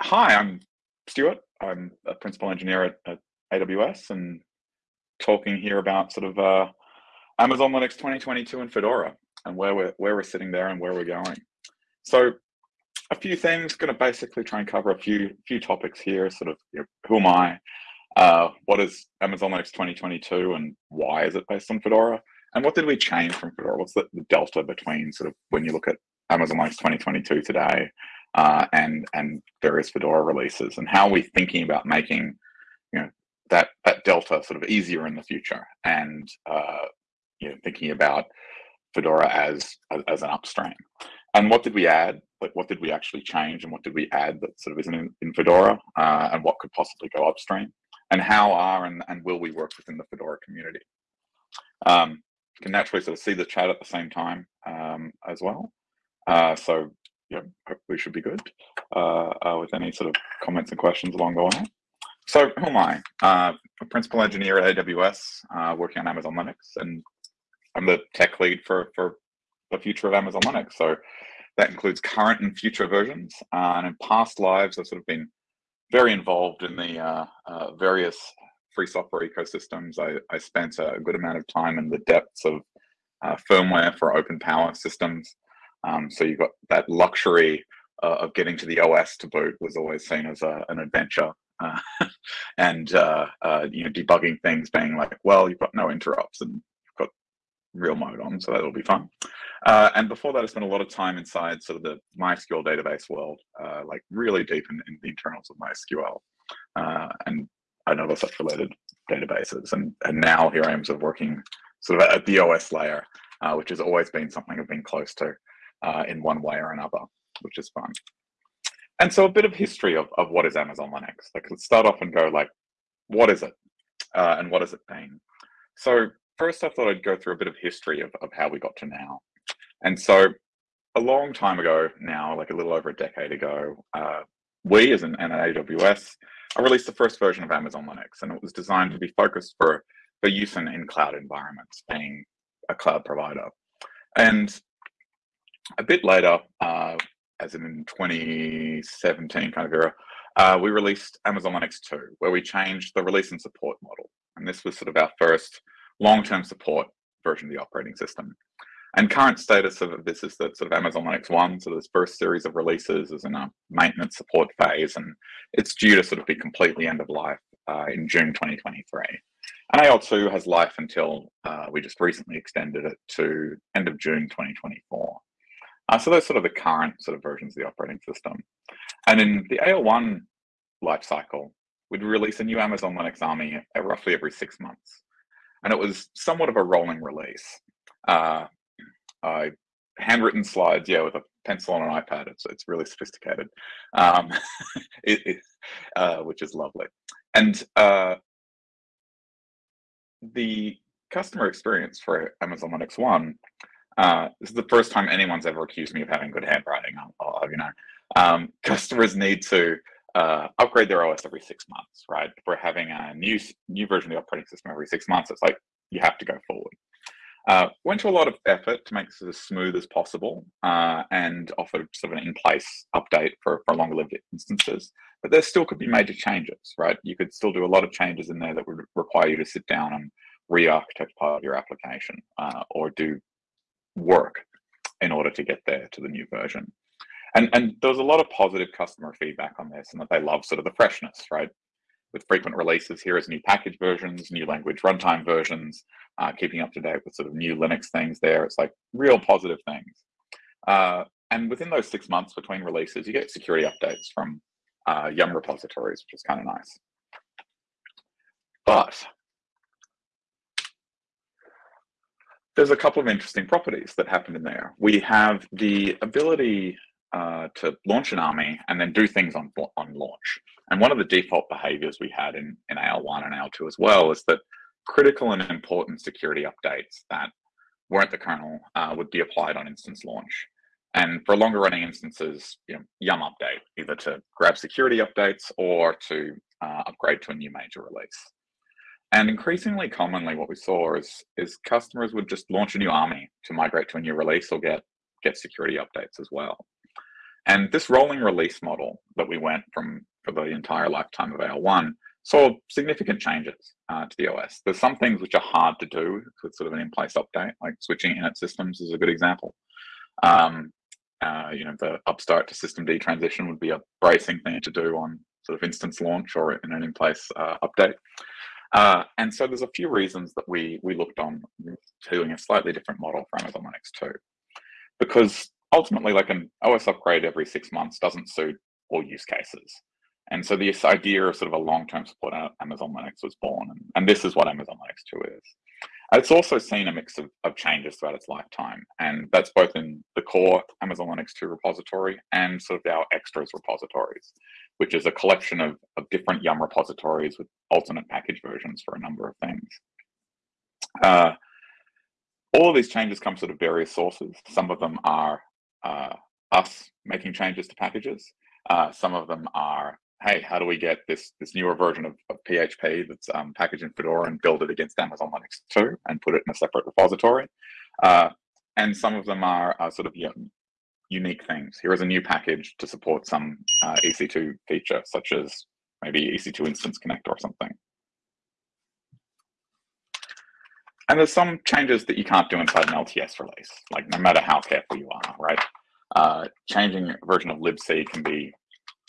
hi, I'm Stuart. I'm a principal engineer at, at, AWS and talking here about sort of uh, Amazon Linux 2022 and Fedora and where we're where we're sitting there and where we're going. So a few things, going to basically try and cover a few few topics here. Sort of, you know, who am I? Uh, what is Amazon Linux 2022 and why is it based on Fedora? And what did we change from Fedora? What's the, the delta between sort of when you look at Amazon Linux 2022 today uh, and and various Fedora releases, and how are we thinking about making you know that that delta sort of easier in the future, and uh, you know thinking about Fedora as as an upstream. And what did we add? Like what did we actually change, and what did we add that sort of isn't in, in Fedora, uh, and what could possibly go upstream? And how are and, and will we work within the Fedora community? Um, can naturally sort of see the chat at the same time um, as well. Uh, so yeah, hopefully we should be good uh, uh, with any sort of comments and questions along the way. So who am I? Uh, a principal engineer at AWS, uh, working on Amazon Linux, and I'm the tech lead for for the future of Amazon Linux. So that includes current and future versions. Uh, and in past lives, I've sort of been very involved in the uh, various free software ecosystems. I, I spent a good amount of time in the depths of firmware for OpenPOWER systems. Um, so you've got that luxury uh, of getting to the OS to boot was always seen as a, an adventure. Uh, and uh, uh, you know, debugging things being like, well, you've got no interrupts and you've got real mode on, so that'll be fun. Uh, and before that, I spent a lot of time inside sort of the MySQL database world, uh, like really deep in, in, the internals of MySQL and another such related databases. And and now here I am sort of working sort of at the OS layer, which has always been something I've been close to uh, in one way or another, which is fun. And so a bit of history of, of what is Amazon Linux. Like let's start off and go like, what is it? Uh, and what has it been? So first I thought I'd go through a bit of history of, of how we got to now. And so a long time ago now, like a little over a decade ago, uh, we as an, an AWS I released the first version of Amazon Linux and it was designed to be focused for, for use in, in cloud environments, being a cloud provider. And a bit later, uh, as in 2017 kind of era, uh, we released Amazon Linux 2, where we changed the release and support model. And this was sort of our first long-term support version of the operating system. And current status of this is that sort of Amazon Linux 1, so this first series of releases is in a maintenance support phase, and it's due to sort of be completely end of life uh, in June 2023. And AL2 has life until uh, we just recently extended it to end of June 2024. Uh, so those sort of the current sort of versions of the operating system. And in the AL1 life cycle, we'd release a new Amazon Linux AMI roughly every six months. And it was somewhat of a rolling release. Uh, I handwritten slides, yeah, with a pencil on an iPad. It's it's really sophisticated, um, it, it, uh, which is lovely. And uh, the customer experience for Amazon Linux One uh, this is the first time anyone's ever accused me of having good handwriting. I'll, I'll you know, um, customers need to uh, upgrade their OS every six months, right? If we're having a new new version of the operating system every six months, it's like you have to go forward. Uh, went to a lot of effort to make this as smooth as possible uh, and offered sort of an in-place update for, for longer lived instances. But there still could be major changes, right? You could still do a lot of changes in there that would require you to sit down and re-architect part of your application uh, or do work in order to get there to the new version. And, and there was a lot of positive customer feedback on this and that they love sort of the freshness, right? With frequent releases, here is new package versions, new language runtime versions, uh, keeping up to date with sort of new Linux things there. It's like real positive things. Uh, and within those six months between releases, you get security updates from uh, Yum repositories, which is kind of nice. But there's a couple of interesting properties that happen in there. We have the ability uh, to launch an AMI and then do things on, on launch. And one of the default behaviors we had in, in AL1 and AL2 as well is that critical and important security updates that weren't the kernel uh, would be applied on instance launch. And for longer running instances, you know, yum update, either to grab security updates or to uh, upgrade to a new major release. And increasingly commonly what we saw is, is customers would just launch a new AMI to migrate to a new release or get, get security updates as well. And this rolling release model that we went from for the entire lifetime of AL1 saw significant changes uh, to the OS. There's some things which are hard to do with sort of an in-place update, like switching init systems is a good example. Um, uh, you know, the upstart to systemd transition would be a bracing thing to do on sort of instance launch or in an in-place uh, update. Uh, and so there's a few reasons that we we looked on doing a slightly different model for Amazon Linux 2. Because ultimately, like an OS upgrade every six months doesn't suit all use cases. And so this idea of sort of a long-term support Amazon Linux was born, and, and this is what Amazon Linux 2 is. It's also seen a mix of, of changes throughout its lifetime, and that's both in the core Amazon Linux 2 repository and sort of our extras repositories, which is a collection of, of different Yum repositories with alternate package versions for a number of things. Uh, all of these changes come sort of various sources. Some of them are uh, us making changes to packages. Uh, some of them are hey, how do we get this this newer version of, of PHP that's um, packaged in Fedora and build it against Amazon Linux 2 and put it in a separate repository? Uh, and some of them are, are sort of you know, unique things. Here is a new package to support some uh, EC2 feature, such as maybe EC2 Instance Connect or something. And there's some changes that you can't do inside an LTS release, like no matter how careful you are, right? Uh, changing version of libc can be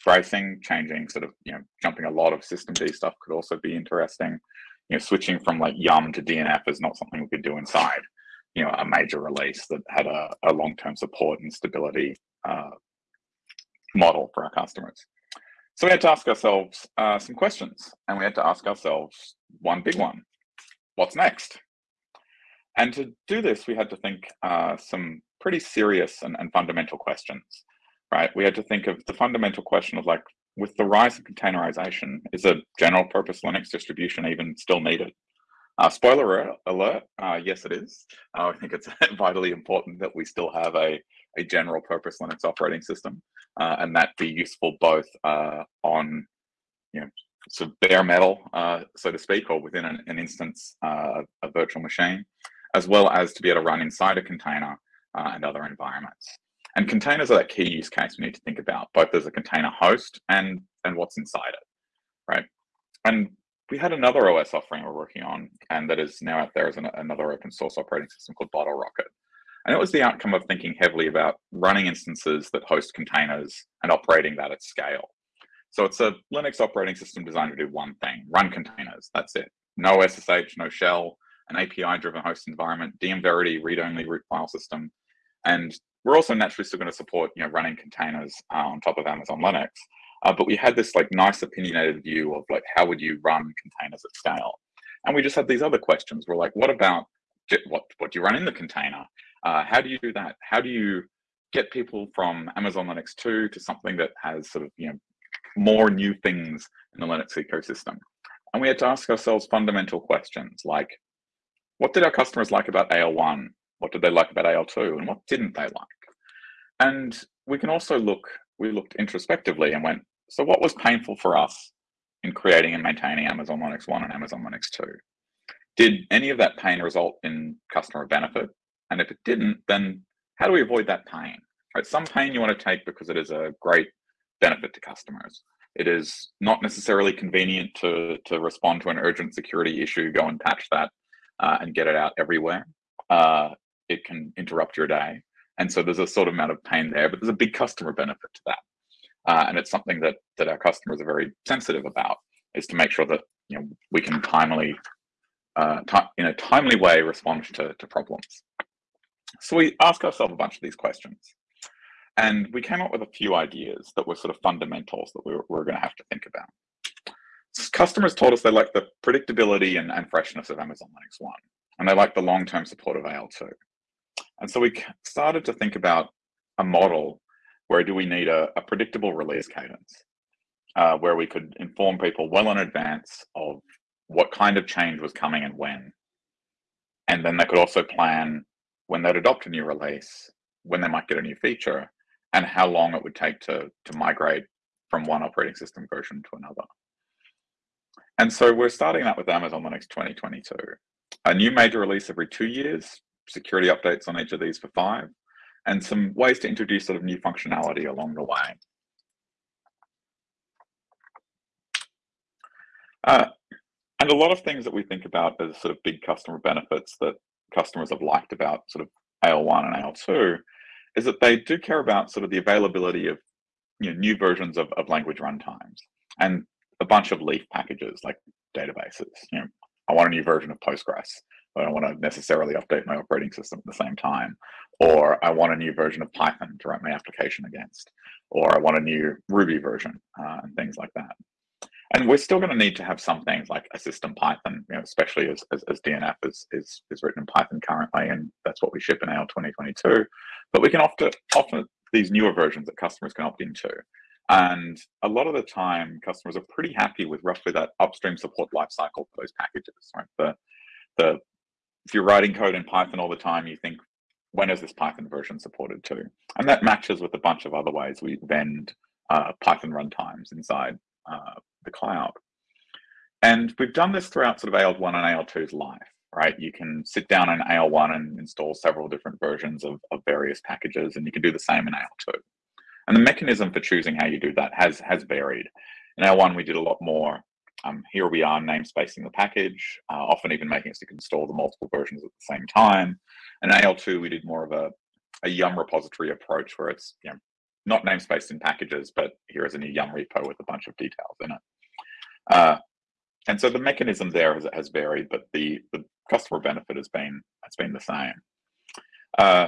bracing, changing sort of, you know, jumping a lot of systemd stuff could also be interesting. You know, switching from like Yum to DNF is not something we could do inside, you know, a major release that had a, a long-term support and stability uh, model for our customers. So we had to ask ourselves uh, some questions and we had to ask ourselves one big one, what's next? And to do this, we had to think uh, some pretty serious and, and fundamental questions right? We had to think of the fundamental question of like, with the rise of containerization, is a general purpose Linux distribution even still needed? Uh, spoiler alert, uh, yes it is. Uh, I think it's vitally important that we still have a, a general purpose Linux operating system uh, and that be useful both uh, on, you know, sort of bare metal, uh, so to speak, or within an, an instance, a virtual machine, as well as to be able to run inside a container and other environments. And containers are that key use case we need to think about, both as a container host and, and what's inside it, right? And we had another OS offering we're working on, and that is now out there as an, another open source operating system called Bottlerocket. And it was the outcome of thinking heavily about running instances that host containers and operating that at scale. So it's a Linux operating system designed to do one thing, run containers, that's it. No SSH, no shell, an API-driven host environment, DM-Verity read-only root file system, and we're also naturally still going to support, you know, running containers uh, on top of Amazon Linux. Uh, but we had this like nice opinionated view of like, how would you run containers at scale? And we just had these other questions. We're like, what about what, what do you run in the container? Uh, how do you do that? How do you get people from Amazon Linux 2 to something that has sort of, you know, more new things in the Linux ecosystem? And we had to ask ourselves fundamental questions like, what did our customers like about AL1? What did they like about AL2 and what didn't they like? And we can also look, we looked introspectively and went, so what was painful for us in creating and maintaining Amazon Linux 1 and Amazon Linux 2? Did any of that pain result in customer benefit? And if it didn't, then how do we avoid that pain? Right, some pain you want to take because it is a great benefit to customers. It is not necessarily convenient to, to respond to an urgent security issue, go and patch that uh, and get it out everywhere. Uh, it can interrupt your day. And so there's a sort of amount of pain there, but there's a big customer benefit to that. Uh, and it's something that that our customers are very sensitive about is to make sure that you know we can timely, uh, in a timely way, respond to, to problems. So we ask ourselves a bunch of these questions. And we came up with a few ideas that were sort of fundamentals that we were, we were going to have to think about. Customers told us they like the predictability and, and freshness of Amazon Linux 1, and they like the long-term support of AL2. And so we started to think about a model where do we need a, a predictable release cadence, uh, where we could inform people well in advance of what kind of change was coming and when. And then they could also plan when they'd adopt a new release, when they might get a new feature, and how long it would take to, to migrate from one operating system version to another. And so we're starting that with Amazon Linux 2022. A new major release every two years security updates on each of these for five, and some ways to introduce sort of new functionality along the way. Uh, and a lot of things that we think about as sort of big customer benefits that customers have liked about sort of AL1 and AL2 is that they do care about sort of the availability of you know, new versions of, of language runtimes and a bunch of leaf packages like databases. You know, I want a new version of Postgres, I don't want to necessarily update my operating system at the same time. Or I want a new version of Python to write my application against. Or I want a new Ruby version uh, and things like that. And we're still going to need to have some things like a system Python, you know, especially as, as, as, DNF is, is, is written in Python currently, and that's what we ship in AL 2022. But we can offer, offer these newer versions that customers can opt into. And a lot of the time, customers are pretty happy with roughly that upstream support lifecycle for those packages, right? The, the, if you're writing code in Python all the time, you think, when is this Python version supported too? And that matches with a bunch of other ways we vend uh, Python runtimes inside uh, the cloud. And we've done this throughout sort of AL1 and AL2's life, right? You can sit down in AL1 and install several different versions of, of various packages, and you can do the same in AL2. And the mechanism for choosing how you do that has, has varied. In AL1, we did a lot more. Um, here we are namespacing the package, uh, often even making it can install the multiple versions at the same time. In AL2, we did more of a, a Yum repository approach where it's you know, not namespaced in packages, but here is a new Yum repo with a bunch of details in it. Uh, and so the mechanism there has, has varied, but the, the customer benefit has been has been the same. Uh,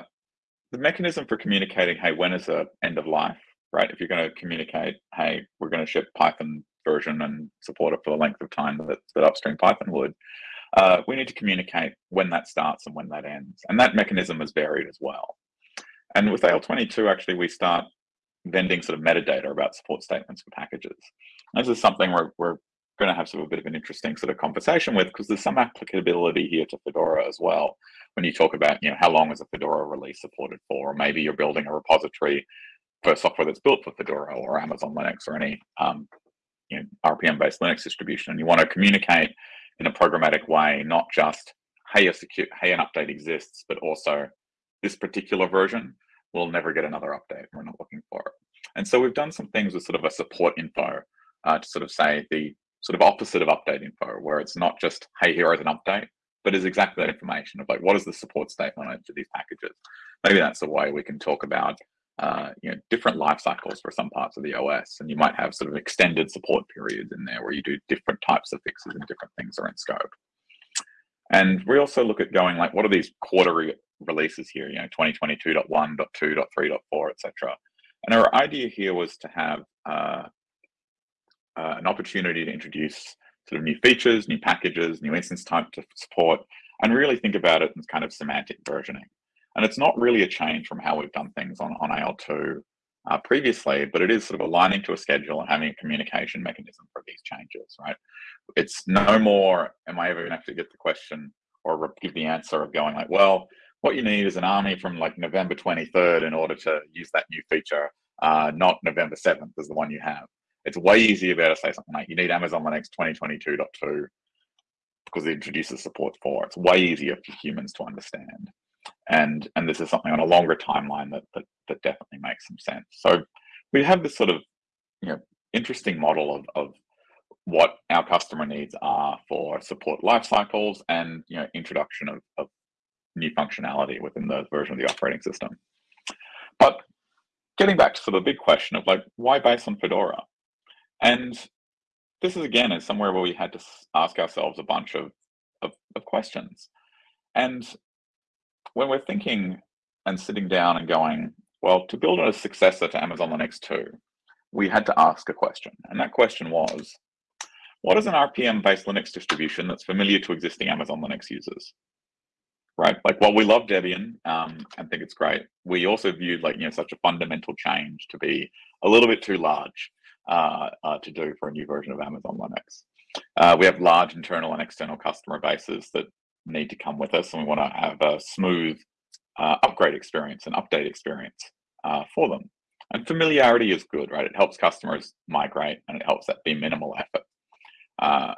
the mechanism for communicating, hey, when is the end of life, right? If you're going to communicate, hey, we're going to ship Python version and support it for the length of time that, that upstream Python would, uh, we need to communicate when that starts and when that ends. And that mechanism is varied as well. And with AL22, actually, we start vending sort of metadata about support statements for packages. This is something we're, we're going to have sort of a bit of an interesting sort of conversation with because there's some applicability here to Fedora as well. When you talk about, you know, how long is a Fedora release supported for, or maybe you're building a repository for software that's built for Fedora or Amazon Linux or any um, you know, RPM-based Linux distribution, and you want to communicate in a programmatic way, not just hey, a secure, hey, an update exists, but also this particular version will never get another update. We're not looking for it. And so we've done some things with sort of a support info uh, to sort of say the sort of opposite of update info, where it's not just, hey, here is an update, but is exactly that information of like, what is the support statement of these packages? Maybe that's a way we can talk about uh, you know, different life cycles for some parts of the OS. And you might have sort of extended support periods in there where you do different types of fixes and different things are in scope. And we also look at going like, what are these quarterly releases here, you know, 2022.1.2.3.4, etc. And our idea here was to have uh, uh, an opportunity to introduce sort of new features, new packages, new instance type to support, and really think about it in kind of semantic versioning. And it's not really a change from how we've done things on, on AL2 uh, previously, but it is sort of aligning to a schedule and having a communication mechanism for these changes, right? It's no more, am I ever going to have to get the question or give the answer of going like, well, what you need is an AMI from like November 23rd in order to use that new feature, uh, not November 7th is the one you have. It's way easier to say something like you need Amazon Linux 2022.2 because it introduces support for. It's way easier for humans to understand. And and this is something on a longer timeline that that, that definitely makes some sense. So we have this sort of you know interesting model of, of what our customer needs are for support life cycles and you know introduction of, of new functionality within the version of the operating system. But getting back to sort of the big question of like, why based on Fedora? And this is again is somewhere where we had to ask ourselves a bunch of, of, of questions. And when we're thinking and sitting down and going, well, to build a successor to Amazon Linux 2, we had to ask a question. And that question was, what is an RPM-based Linux distribution that's familiar to existing Amazon Linux users? right? Like while we love Debian um, and think it's great, we also viewed like, you know, such a fundamental change to be a little bit too large uh, uh, to do for a new version of Amazon Linux. Uh, we have large internal and external customer bases that need to come with us and we want to have a smooth uh, upgrade experience and update experience uh, for them. And familiarity is good, right? It helps customers migrate and it helps that be minimal effort. Uh,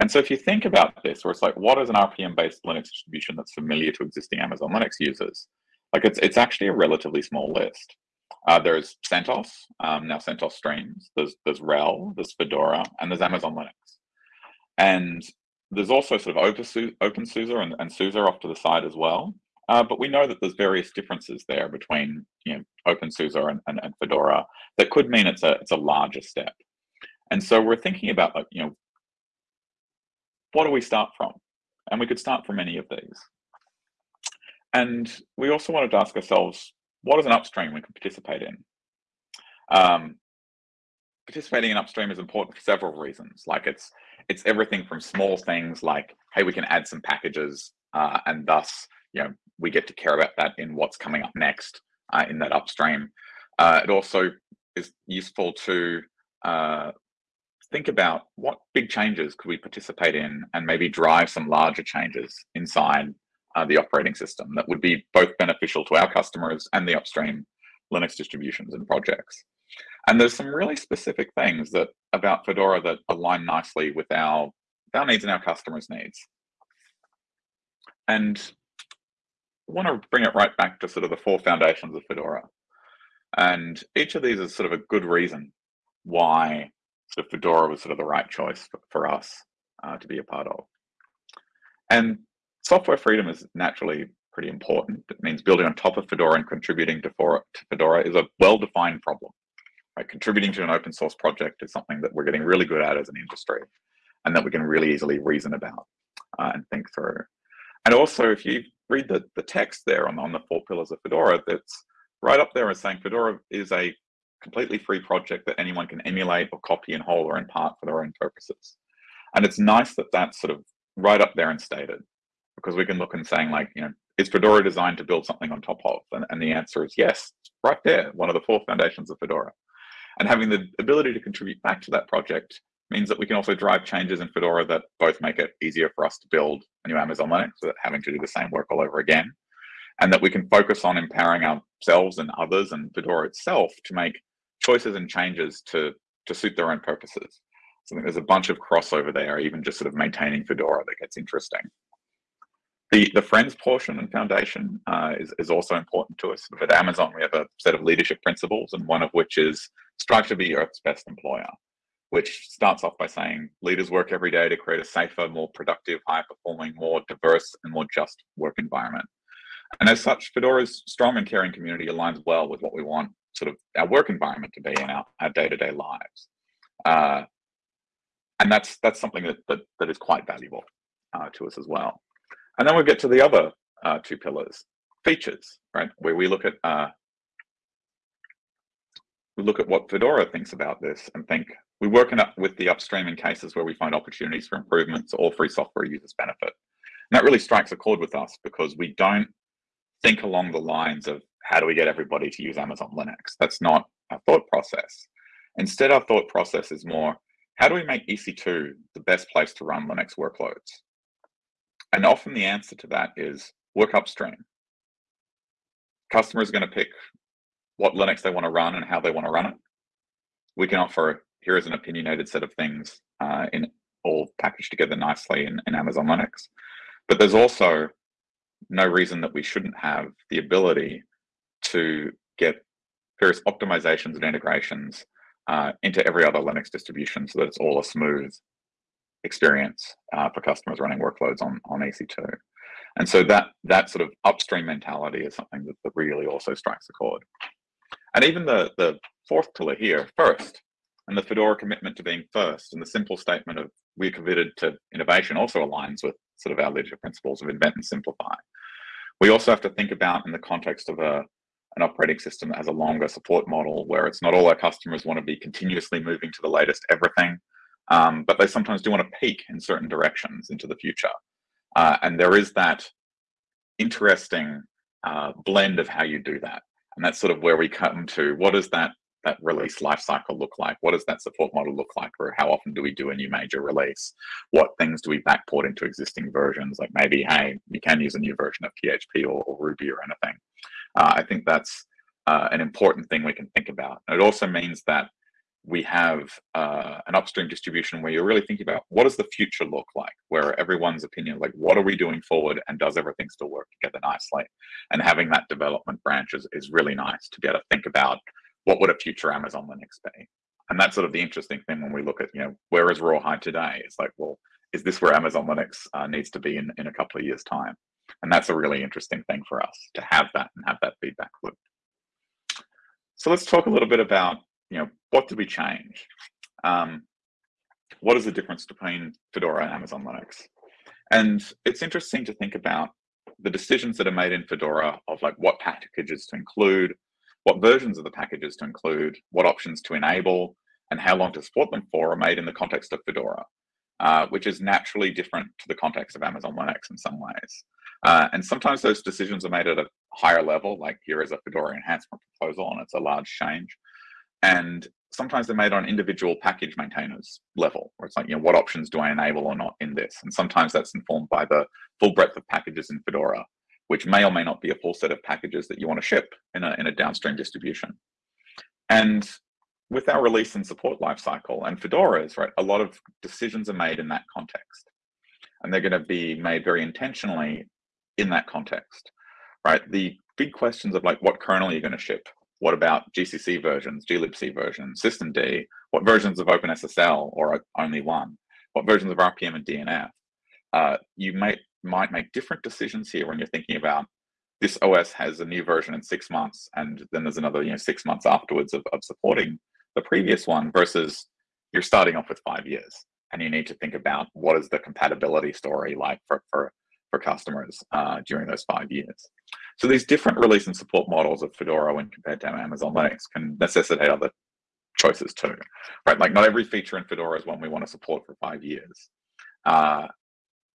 and so if you think about this, where it's like, what is an RPM-based Linux distribution that's familiar to existing Amazon Linux users? Like it's it's actually a relatively small list. Uh, there's CentOS, um, now CentOS Streams. There's there's RHEL, there's Fedora, and there's Amazon Linux. And there's also sort of OpenSUSE and, and SUSE off to the side as well. Uh, but we know that there's various differences there between you know OpenSUSE and, and, and Fedora that could mean it's a it's a larger step. And so we're thinking about like you know what do we start from? And we could start from any of these. And we also wanted to ask ourselves, what is an upstream we can participate in? Um, participating in upstream is important for several reasons. Like it's it's everything from small things like, hey, we can add some packages uh, and thus, you know, we get to care about that in what's coming up next uh, in that upstream. Uh, it also is useful to uh, think about what big changes could we participate in and maybe drive some larger changes inside uh, the operating system that would be both beneficial to our customers and the upstream Linux distributions and projects. And there's some really specific things that about Fedora that align nicely with our, our needs and our customers' needs. And I want to bring it right back to sort of the four foundations of Fedora. And each of these is sort of a good reason why sort of Fedora was sort of the right choice for, for us uh, to be a part of. And software freedom is naturally pretty important. It means building on top of Fedora and contributing to, for, to Fedora is a well-defined problem. Right? Contributing to an open source project is something that we're getting really good at as an industry and that we can really easily reason about uh, and think through. And also, if you read the, the text there on, on the four pillars of Fedora, that's right up there as saying Fedora is a completely free project that anyone can emulate or copy in whole or in part for their own purposes. And it's nice that that's sort of right up there and stated because we can look and saying like, you know, is Fedora designed to build something on top of? And, and the answer is yes, right there, one of the four foundations of Fedora. And having the ability to contribute back to that project means that we can also drive changes in Fedora that both make it easier for us to build a new Amazon Linux without having to do the same work all over again. And that we can focus on empowering ourselves and others and Fedora itself to make choices and changes to, to suit their own purposes. So I think there's a bunch of crossover there, even just sort of maintaining Fedora that gets interesting. The, the friends portion and foundation uh, is, is also important to us. At Amazon, we have a set of leadership principles, and one of which is strive to be Earth's best employer, which starts off by saying leaders work every day to create a safer, more productive, high performing, more diverse, and more just work environment. And as such, Fedora's strong and caring community aligns well with what we want sort of our work environment to be in our, our day-to-day lives. Uh, and that's that's something that, that, that is quite valuable uh, to us as well. And then we get to the other uh, two pillars, features, right? Where we look at uh, look at what Fedora thinks about this and think we work in up with the upstream in cases where we find opportunities for improvements or free software users benefit. And that really strikes a chord with us because we don't think along the lines of how do we get everybody to use Amazon Linux? That's not our thought process. Instead, our thought process is more, how do we make EC2 the best place to run Linux workloads? And often the answer to that is work upstream. Customers are going to pick what Linux they want to run and how they want to run it. We can offer here is an opinionated set of things uh, in all packaged together nicely in, in Amazon Linux. But there's also no reason that we shouldn't have the ability to get various optimizations and integrations uh, into every other Linux distribution so that it's all a smooth experience uh, for customers running workloads on, on EC2. And so that that sort of upstream mentality is something that, that really also strikes a chord. And even the, the fourth pillar here, first, and the Fedora commitment to being first, and the simple statement of we're committed to innovation also aligns with sort of our leadership principles of invent and simplify. We also have to think about in the context of a, an operating system that has a longer support model where it's not all our customers want to be continuously moving to the latest everything, um, but they sometimes do want to peek in certain directions into the future. Uh, and there is that interesting uh, blend of how you do that. And that's sort of where we come to what does that that release lifecycle look like? What does that support model look like? Or how often do we do a new major release? What things do we backport into existing versions? Like maybe, hey, you can use a new version of PHP or, or Ruby or anything. Uh, I think that's uh, an important thing we can think about. And it also means that we have uh, an upstream distribution where you're really thinking about what does the future look like, where everyone's opinion, like what are we doing forward and does everything still work together nicely? And having that development branch is, is really nice to be able to think about what would a future Amazon Linux be? And that's sort of the interesting thing when we look at, you know, where is Rawhide today? It's like, well, is this where Amazon Linux uh, needs to be in, in a couple of years time? And that's a really interesting thing for us to have that and have that feedback loop. So let's talk a little bit about, you know, what did we change? Um, what is the difference between Fedora and Amazon Linux? And it's interesting to think about the decisions that are made in Fedora of like what packages to include, what versions of the packages to include, what options to enable, and how long to support them for are made in the context of Fedora, uh, which is naturally different to the context of Amazon Linux in some ways. Uh, and sometimes those decisions are made at a higher level, like here is a Fedora enhancement proposal and it's a large change. And sometimes they're made on individual package maintainers level, where it's like, you know, what options do I enable or not in this? And sometimes that's informed by the full breadth of packages in Fedora, which may or may not be a full set of packages that you want to ship in a, in a downstream distribution. And with our release and support lifecycle and Fedora's, right, a lot of decisions are made in that context. And they're going to be made very intentionally in that context, right? The big questions of like, what kernel are you going to ship? What about GCC versions, glibc versions, systemd? What versions of OpenSSL or only one? What versions of RPM and DNF? Uh, you might might make different decisions here when you're thinking about this OS has a new version in six months, and then there's another you know six months afterwards of, of supporting the previous one versus you're starting off with five years and you need to think about what is the compatibility story like for, for for customers uh, during those five years. So these different release and support models of Fedora when compared to Amazon Linux can necessitate other choices too, right? Like not every feature in Fedora is one we want to support for five years. Uh,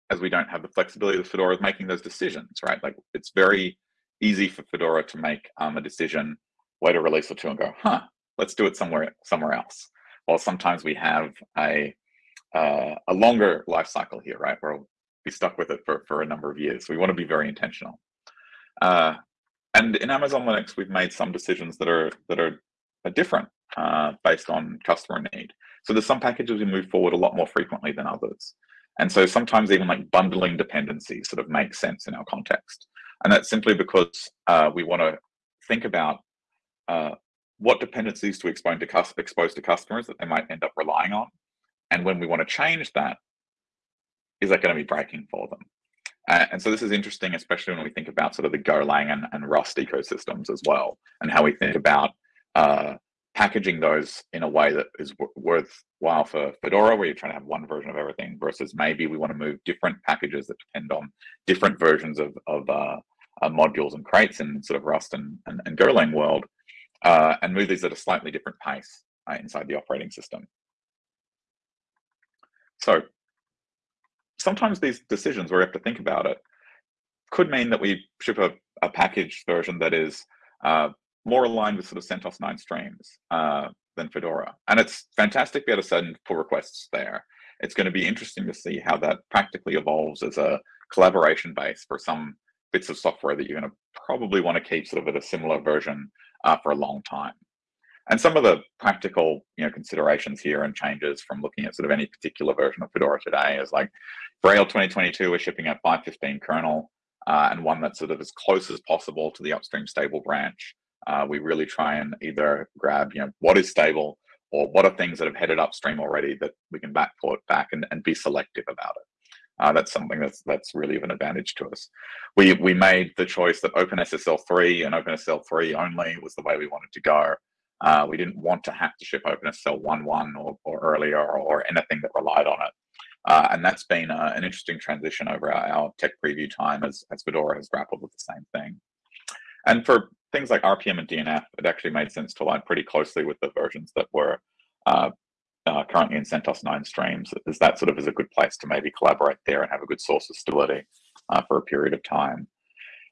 as we don't have the flexibility of Fedora of making those decisions, right? Like it's very easy for Fedora to make um, a decision, wait a release or two and go, huh, let's do it somewhere somewhere else. While sometimes we have a uh, a longer life cycle here, right? Where be stuck with it for, for a number of years. We want to be very intentional. Uh, and in Amazon Linux, we've made some decisions that are that are, are different uh, based on customer need. So there's some packages we move forward a lot more frequently than others. And so sometimes even like bundling dependencies sort of makes sense in our context. And that's simply because uh, we want to think about uh, what dependencies to expose to, expose to customers that they might end up relying on. And when we want to change that, is that going to be breaking for them? Uh, and so this is interesting, especially when we think about sort of the Golang and, and Rust ecosystems as well, and how we think about uh, packaging those in a way that is worthwhile for Fedora, where you're trying to have one version of everything, versus maybe we want to move different packages that depend on different versions of, of uh, uh, modules and crates in sort of Rust and, and, and Golang world, uh, and move these at a slightly different pace uh, inside the operating system. So sometimes these decisions where we have to think about it could mean that we ship a, a package version that is uh, more aligned with sort of CentOS 9 streams uh, than Fedora. And it's fantastic to be able to send pull requests there. It's going to be interesting to see how that practically evolves as a collaboration base for some bits of software that you're going to probably want to keep sort of at a similar version uh, for a long time. And some of the practical, you know, considerations here and changes from looking at sort of any particular version of Fedora today is like AL 2022, we're shipping a 515 kernel uh, and one that's sort of as close as possible to the upstream stable branch. Uh, we really try and either grab, you know, what is stable or what are things that have headed upstream already that we can backport back and, and be selective about it. Uh, that's something that's that's really of an advantage to us. We we made the choice that OpenSSL 3 and OpenSSL 3 only was the way we wanted to go. Uh, we didn't want to have to ship OpenSSL 1.1 or, or earlier or, anything that relied on it. Uh, and that's been uh, an interesting transition over our, our, tech preview time as, as Fedora has grappled with the same thing. And for things like RPM and DNF, it actually made sense to align pretty closely with the versions that were uh, uh, currently in CentOS 9 streams, as that sort of is a good place to maybe collaborate there and have a good source of stability uh, for a period of time.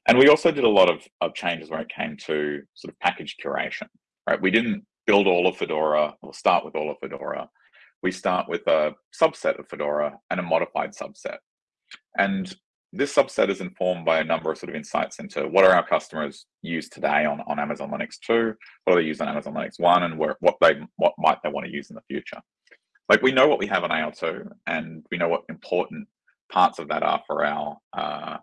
And we also did a lot of, of changes when it came to sort of package curation right? We didn't build all of Fedora or start with all of Fedora. We start with a subset of Fedora and a modified subset. And this subset is informed by a number of sort of insights into what are our customers use today on, on Amazon Linux 2, what do they use on Amazon Linux 1, and where, what they what might they want to use in the future. Like we know what we have on AL2, and we know what important parts of that are for our, uh,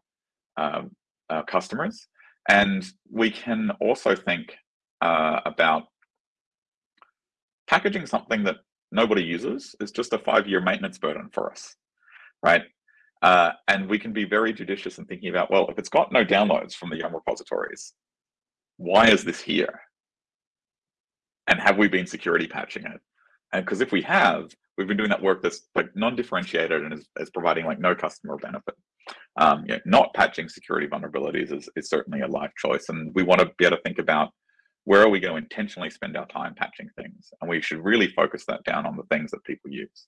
uh, our customers. And we can also think uh, about packaging something that nobody uses is just a five-year maintenance burden for us, right? Uh, and we can be very judicious in thinking about, well, if it's got no downloads from the Yum repositories, why is this here? And have we been security patching it? And because if we have, we've been doing that work that's like non-differentiated and is, is, providing like no customer benefit. Um, you know, not patching security vulnerabilities is, is certainly a life choice. And we want to be able to think about where are we going to intentionally spend our time patching things? And we should really focus that down on the things that people use.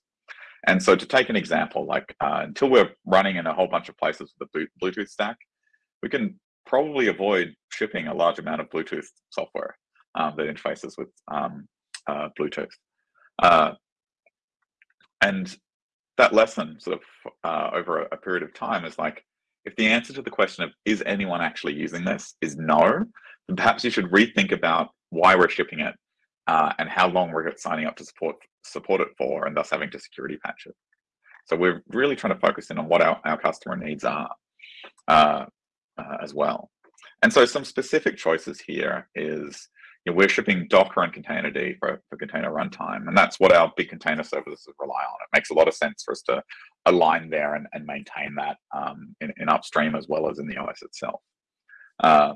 And so to take an example, like uh, until we're running in a whole bunch of places with the Bluetooth stack, we can probably avoid shipping a large amount of Bluetooth software um, that interfaces with um, uh, Bluetooth. Uh, and that lesson sort of uh, over a, a period of time is like, if the answer to the question of is anyone actually using this is no, then perhaps you should rethink about why we're shipping it uh, and how long we're signing up to support support it for, and thus having to security patch it. So we're really trying to focus in on what our, our customer needs are uh, uh, as well. And so some specific choices here is you know, we're shipping Docker and Containerd for, for container runtime, and that's what our big container services rely on. It makes a lot of sense for us to align there and, and maintain that um, in, in, upstream as well as in the OS itself. Uh,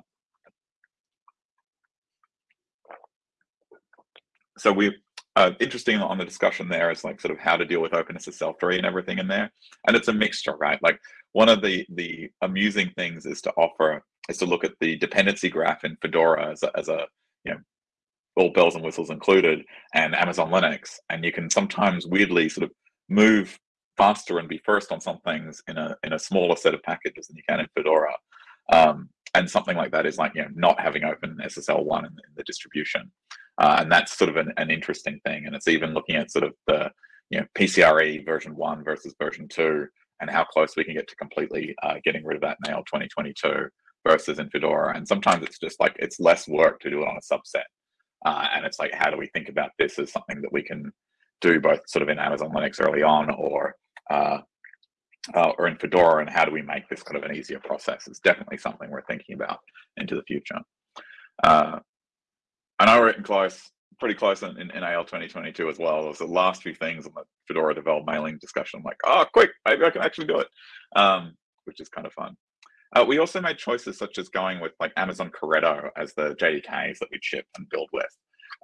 so we uh, interesting on the discussion there is like sort of how to deal with OpenSSL 3 and everything in there. And it's a mixture, right? Like one of the the amusing things is to offer is to look at the dependency graph in Fedora as a, as a you know all bells and whistles included and Amazon Linux. And you can sometimes weirdly sort of move faster and be first on some things in a in a smaller set of packages than you can in Fedora. Um, and something like that is like you know not having OpenSSL one in, in the distribution. Uh, and that's sort of an, an, interesting thing. And it's even looking at sort of the you know PCRE version one versus version two, and how close we can get to completely uh, getting rid of that now 2022 versus in Fedora. And sometimes it's just like it's less work to do it on a subset. Uh, and it's like, how do we think about this as something that we can do both sort of in Amazon Linux early on or uh, uh, or in Fedora, and how do we make this kind of an easier process? It's definitely something we're thinking about into the future. And I written close, pretty close in, in, in, AL 2022 as well. It was the last few things on the Fedora Devel mailing discussion. I'm like, oh, quick, maybe I can actually do it, um, which is kind of fun. Uh, we also made choices such as going with like Amazon Corretto as the JDKs that we'd ship and build with.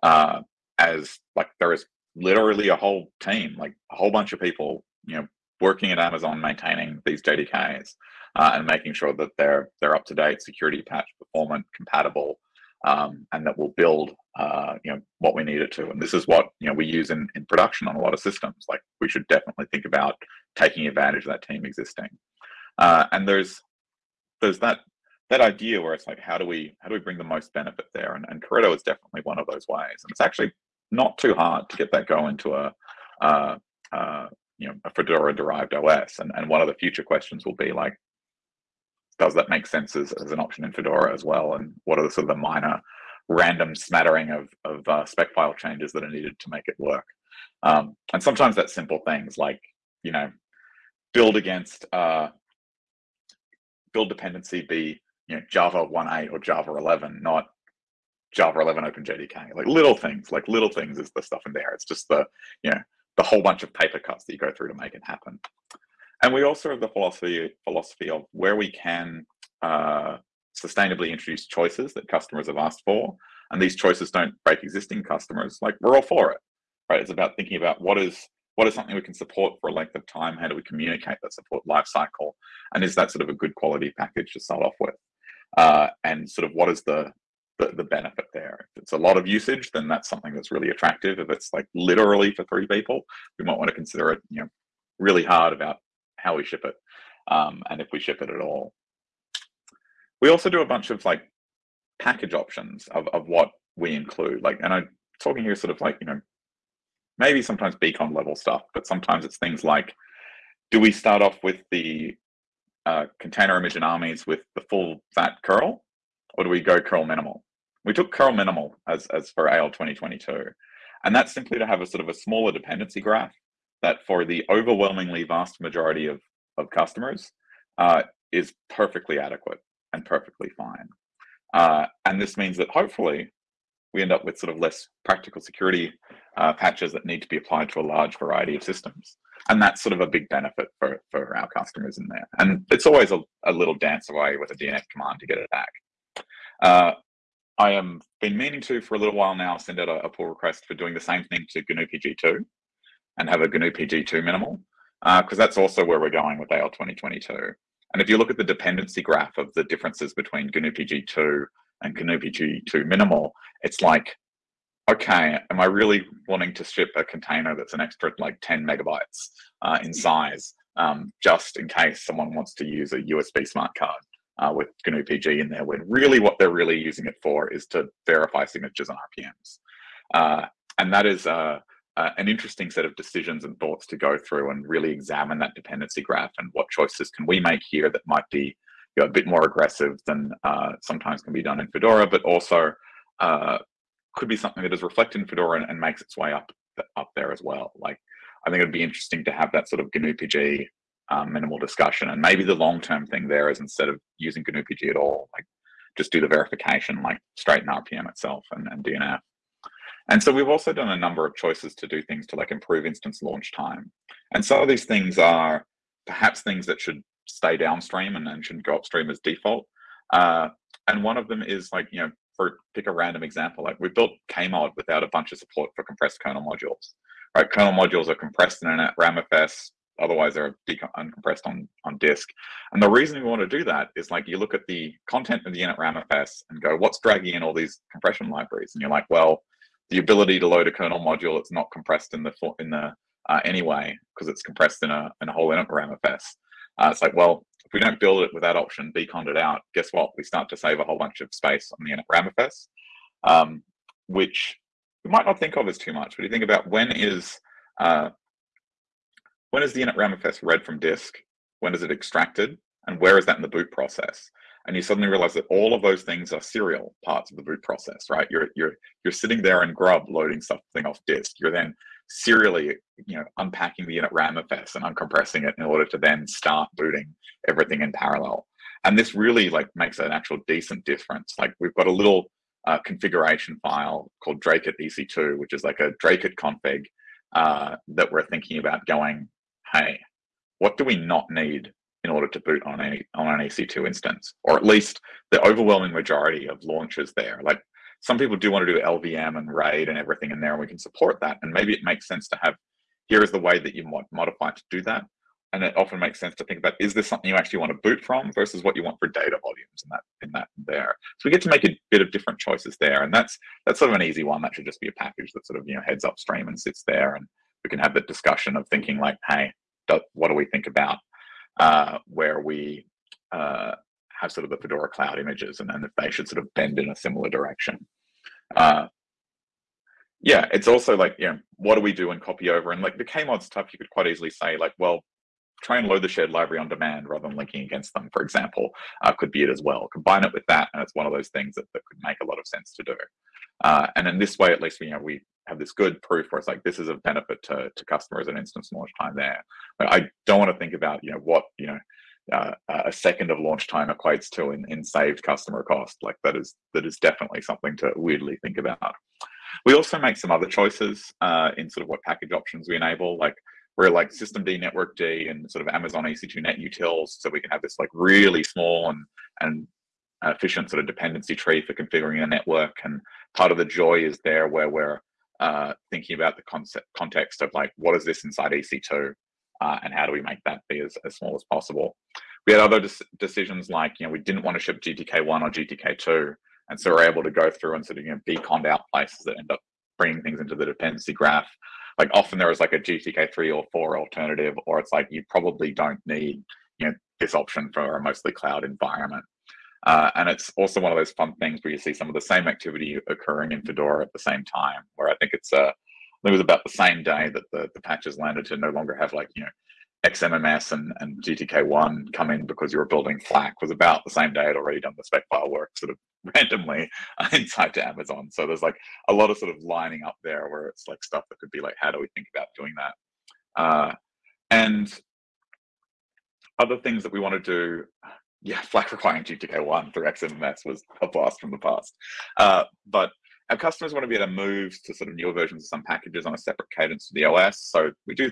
Uh, as like there is literally a whole team, like a whole bunch of people, you know, working at Amazon maintaining these JDKs uh, and making sure that they're they're up to date, security patch, performant, compatible, um, and that will build uh, you know what we need it to. And this is what you know we use in, in production on a lot of systems. Like we should definitely think about taking advantage of that team existing. Uh, and there's there's that that idea where it's like how do we how do we bring the most benefit there? And, and is definitely one of those ways. And it's actually not too hard to get that going to a uh, uh, you know a Fedora derived OS. And and one of the future questions will be like does that make sense as, as an option in Fedora as well? And what are the sort of the minor random smattering of, of uh, spec file changes that are needed to make it work? Um, and sometimes that's simple things like, you know, build against, uh, build dependency be, you know, Java 1.8 or Java 11, not Java 11 OpenJDK. Like little things, like little things is the stuff in there. It's just the, you know, the whole bunch of paper cuts that you go through to make it happen. And we also have the philosophy philosophy of where we can uh, sustainably introduce choices that customers have asked for, and these choices don't break existing customers. Like we're all for it, right? It's about thinking about what is what is something we can support for a length of time. How do we communicate that support lifecycle, and is that sort of a good quality package to start off with? Uh, and sort of what is the, the the benefit there? If it's a lot of usage, then that's something that's really attractive. If it's like literally for three people, we might want to consider it, you know, really hard about how we ship it, um, and if we ship it at all. We also do a bunch of like package options of, of what we include. Like, and I'm talking here sort of like, you know, maybe sometimes beacon level stuff, but sometimes it's things like, do we start off with the uh, container image and AMIs with the full fat curl, or do we go curl minimal? We took curl minimal as, as for AL 2022. And that's simply to have a sort of a smaller dependency graph that for the overwhelmingly vast majority of, of customers uh, is perfectly adequate and perfectly fine. Uh, and this means that hopefully we end up with sort of less practical security uh, patches that need to be applied to a large variety of systems. And that's sort of a big benefit for, for our customers in there. And it's always a, a little dance away with a DNF command to get it back. Uh, I am been meaning to for a little while now send out a, a pull request for doing the same thing to GNU PG2 and have a GNU PG2 minimal because uh, that's also where we're going with AL 2022. And if you look at the dependency graph of the differences between GNU PG2 and GNU PG2 minimal, it's like, okay, am I really wanting to ship a container that's an extra like 10 megabytes uh, in size um, just in case someone wants to use a USB smart card? uh, with GNU PG in there when really what they're really using it for is to verify signatures and RPMs. Uh, and that is uh, uh, an interesting set of decisions and thoughts to go through and really examine that dependency graph and what choices can we make here that might be you know, a bit more aggressive than uh, sometimes can be done in Fedora, but also uh, could be something that is reflected in Fedora and, and makes its way up up there as well. Like I think it'd be interesting to have that sort of GNU PG um, minimal discussion. And maybe the long term thing there is instead of using GNU PG at all, like just do the verification like straight in RPM itself and, and DNF. And so we've also done a number of choices to do things to like improve instance launch time. And some of these things are perhaps things that should stay downstream and shouldn't go upstream as default. Uh, and one of them is like, you know, for pick a random example, like we built Kmod without a bunch of support for compressed kernel modules. Right, kernel modules are compressed in an RAMFS Otherwise, they're uncompressed on, on disk. And the reason we want to do that is like you look at the content of the init RAMFS and go, what's dragging in all these compression libraries? And you're like, well, the ability to load a kernel module that's not compressed in the in the uh, anyway because it's compressed in a in a whole RAMFS. Uh, it's like, well, if we don't build it with that option, bconned it out, guess what? We start to save a whole bunch of space on the init RAMFS, um, which we might not think of as too much. But you think about when is uh, when is the init RAMFS read from disk? When is it extracted? And where is that in the boot process? And you suddenly realize that all of those things are serial parts of the boot process, right? You're you're you're sitting there in Grub loading something off disk. You're then serially, you know, unpacking the init RAMFS and uncompressing it in order to then start booting everything in parallel. And this really like makes an actual decent difference. Like we've got a little uh, configuration file called Dracut EC2, which is like a Dracut config uh, that we're thinking about going hey, what do we not need in order to boot on a on an EC2 instance, or at least the overwhelming majority of launches there. Like some people do want to do LVM and RAID and everything in there, and we can support that. And maybe it makes sense to have here is the way that you might modify to do that. And it often makes sense to think about is this something you actually want to boot from versus what you want for data volumes in that in that there. So we get to make a bit of different choices there, and that's that's sort of an easy one. That should just be a package that sort of you know heads upstream and sits there, and we can have the discussion of thinking like, hey, what do we think about uh, where we uh, have sort of the Fedora cloud images and then if they should sort of bend in a similar direction. Uh, yeah, it's also like, you know, what do we do and copy over? And like the Kmod stuff, you could quite easily say like, well, try and load the shared library on demand rather than linking against them, for example, uh, could be it as well. Combine it with that, and it's one of those things that, that could make a lot of sense to do. Uh, and in this way, at least, you know, we have this good proof where it's like this is a benefit to, to customers and instance launch time there. But I don't want to think about you know what you know uh, a second of launch time equates to in, in saved customer cost. Like that is that is definitely something to weirdly think about. We also make some other choices uh, in sort of what package options we enable. Like we're like systemd network d and sort of Amazon EC2 net utils, so we can have this like really small and and efficient sort of dependency tree for configuring a network. And part of the joy is there where we're uh, thinking about the concept context of like what is this inside EC2 uh, and how do we make that be as, as small as possible. We had other decisions like you know we didn't want to ship GTK1 or GTK2, and so we're able to go through and sort of you know bconned out places that end up bringing things into the dependency graph. Like often there is like a GTK3 or 4 alternative, or it's like you probably don't need you know this option for a mostly cloud environment. Uh, and it's also one of those fun things where you see some of the same activity occurring in Fedora at the same time, where I think it's uh, it was about the same day that the, the patches landed to no longer have like, you know, XMMS and, and GTK1 come in because you were building FLAC was about the same day I'd already done the spec file work sort of randomly inside to Amazon. So there's like a lot of sort of lining up there where it's like stuff that could be like, how do we think about doing that? Uh, and other things that we want to do, yeah, FLAC requiring GTK1 through XMMS was a blast from the past. Uh, but our customers want to be able to move to sort of newer versions of some packages on a separate cadence to the OS. So we do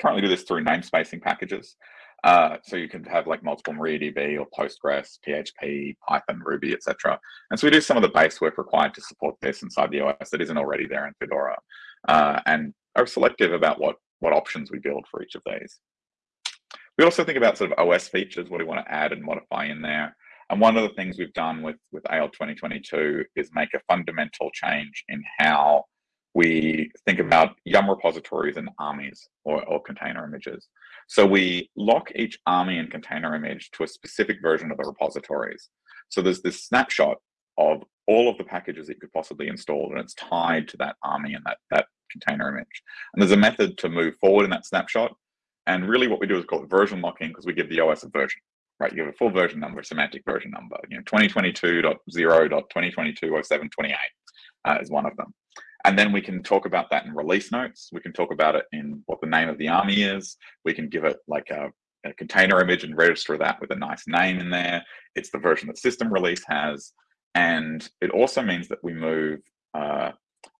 currently do this through namespacing packages. Uh, so you can have like multiple MariaDB or Postgres, PHP, Python, Ruby, etc. And so we do some of the base work required to support this inside the OS that isn't already there in Fedora, uh, and are selective about what what options we build for each of these. We also think about sort of OS features, what do we want to add and modify in there. And one of the things we've done with with AL 2022 is make a fundamental change in how we think about Yum repositories and AMIs or, or container images. So we lock each AMI and container image to a specific version of the repositories. So there's this snapshot of all of the packages that you could possibly install, and it's tied to that AMI and that, that container image. And there's a method to move forward in that snapshot. And really what we do is called version locking because we give the OS a version, right? You give a full version number, semantic version number, you know, 2022.0.2022.0728 uh, is one of them. And then we can talk about that in release notes. We can talk about it in what the name of the AMI is. We can give it like a, a container image and register that with a nice name in there. It's the version that system release has. And it also means that we move uh,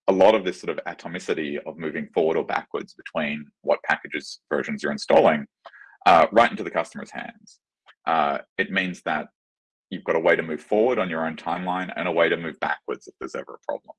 a lot of this sort of atomicity of moving forward or backwards between what packages versions you're installing uh, right into the customer's hands. Uh, it means that you've got a way to move forward on your own timeline and a way to move backwards if there's ever a problem.